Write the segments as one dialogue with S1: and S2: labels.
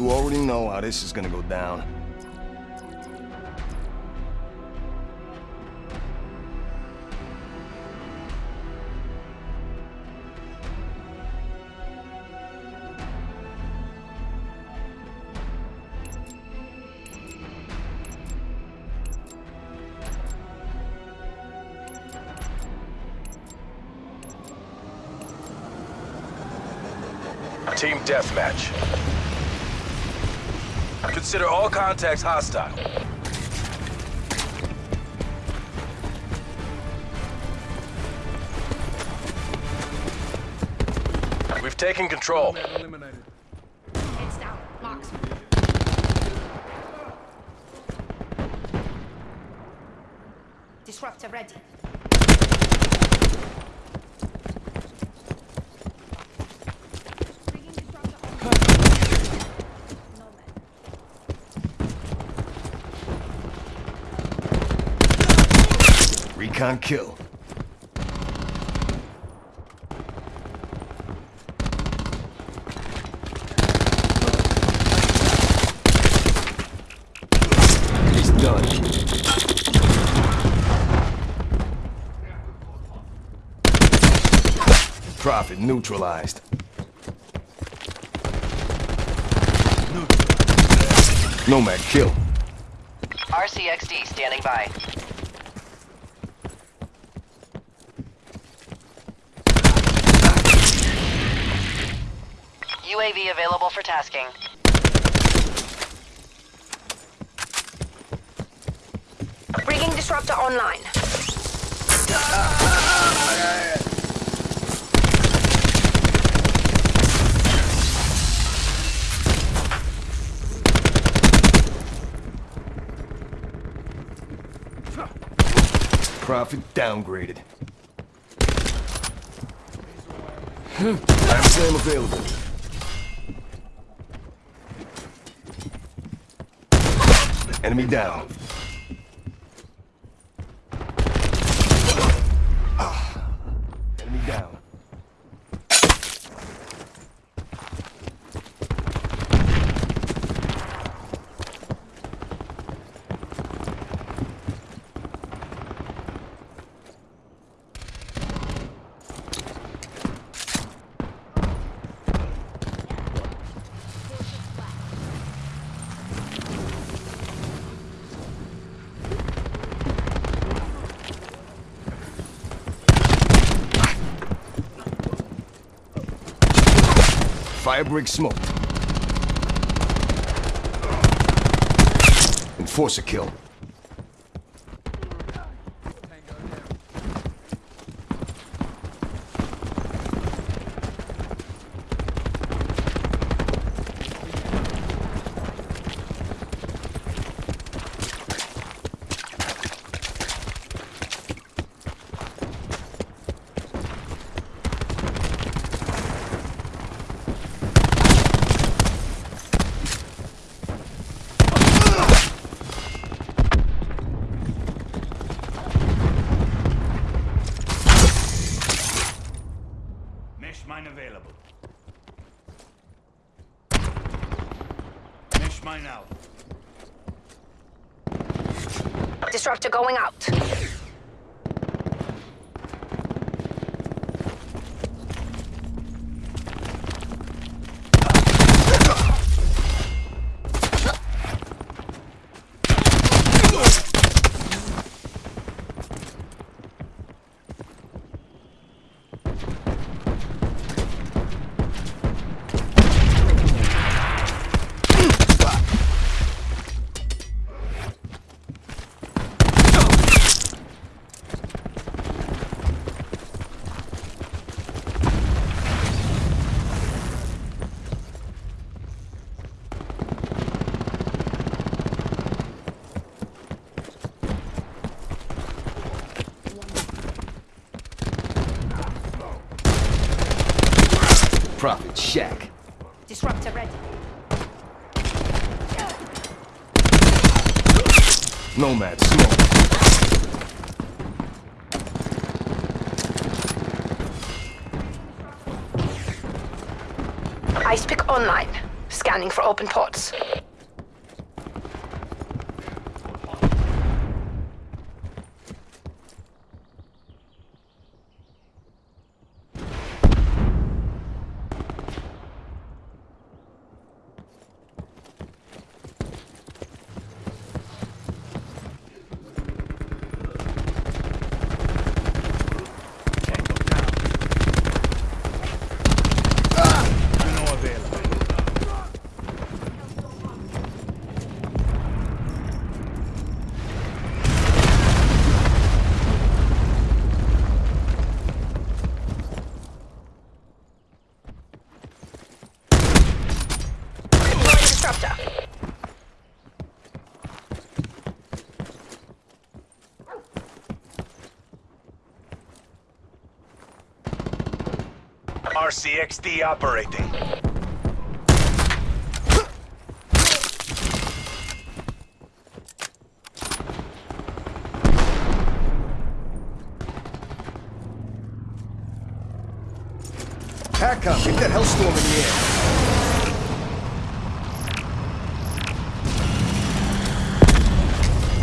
S1: You already know how this is gonna go down.
S2: Team deathmatch. Consider all contacts hostile. We've taken control.
S3: Eliminated.
S4: Heads down. Marks. Disruptor ready. Bringing disruptor on. Nomad.
S1: Recon kill. He's done. Prophet neutralized. Nomad kill.
S5: RCXD standing by. UAV available for tasking.
S4: Bringing disruptor online.
S1: Prophet downgraded. Hmm. I'm available. Enemy down. Ah. Enemy down. Firebreak smoked. Enforcer kill.
S6: Mesh mine available. Mesh mine out.
S4: Disruptor going out.
S1: Prophet shack.
S4: Disruptor ready.
S1: Nomad smoke.
S4: Ice pick online. Scanning for open ports.
S6: Tango down. Uno available.
S4: Deploying disruptor.
S2: RCXD operating.
S1: TACCOM, get that hellstorm in the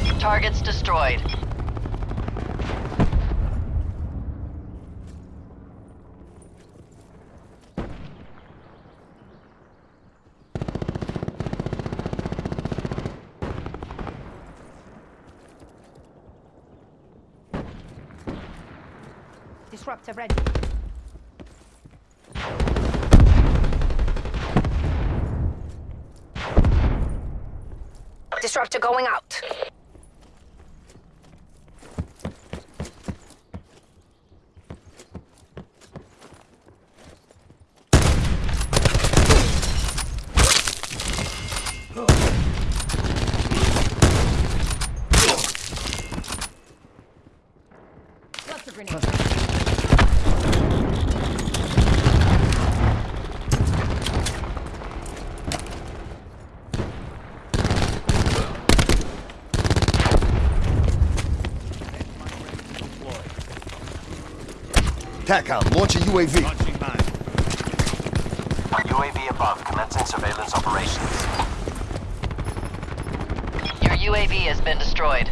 S1: air.
S5: Targets destroyed.
S4: Disruptor ready. Disruptor going out.
S1: TACCOM, launch a UAV.
S6: Launching mine.
S3: UAV above, commencing surveillance operations.
S5: Your UAV has been destroyed.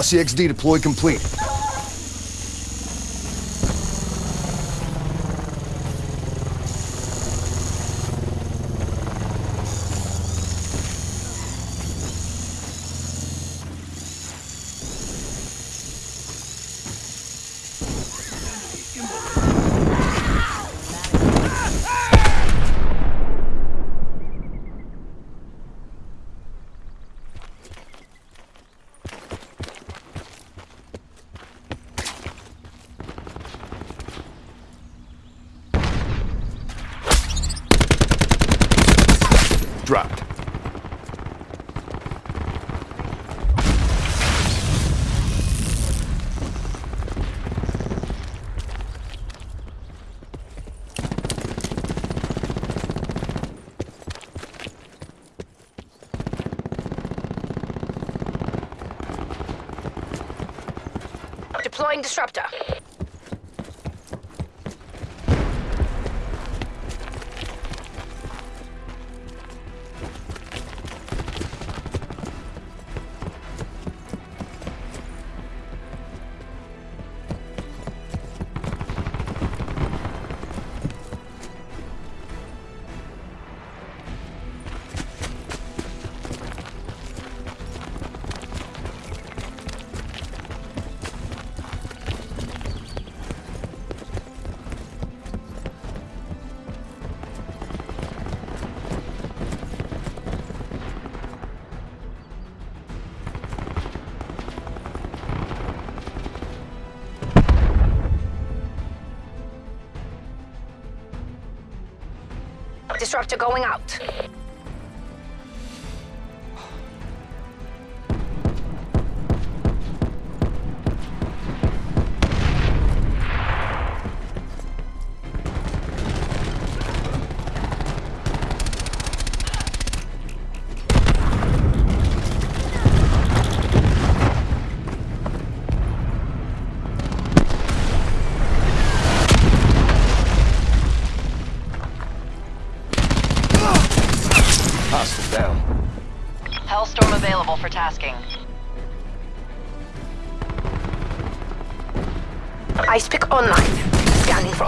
S1: RCXD deployed complete.
S4: Deploying disruptor. Disruptor going out.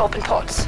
S4: Open ports.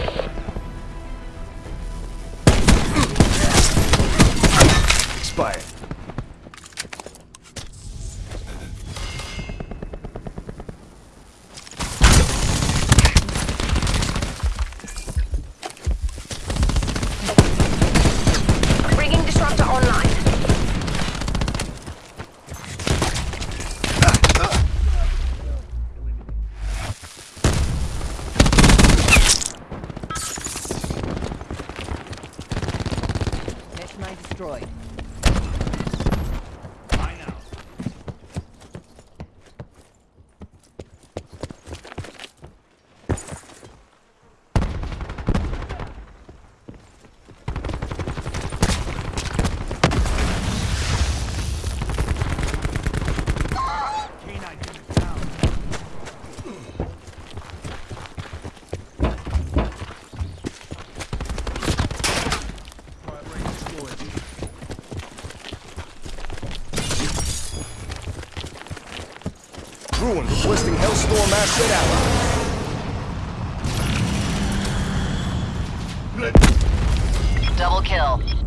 S1: Hellstorm asset ally.
S5: Double kill.